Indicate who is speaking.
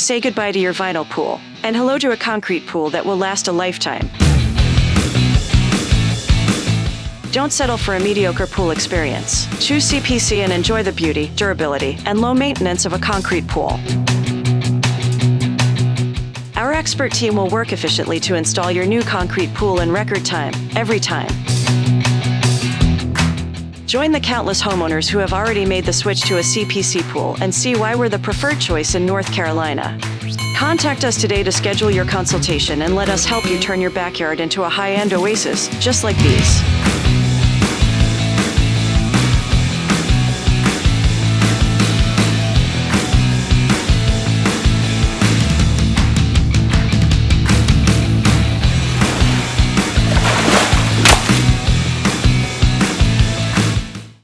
Speaker 1: Say goodbye to your vinyl pool, and hello to a concrete pool that will last a lifetime. Don't settle for a mediocre pool experience. Choose CPC and enjoy the beauty, durability, and low maintenance of a concrete pool. Our expert team will work efficiently to install your new concrete pool in record time, every time. Join the countless homeowners who have already made the switch to a CPC pool and see why we're the preferred choice in North Carolina. Contact us today to schedule your consultation and let us help you turn your backyard into a high end oasis just like these.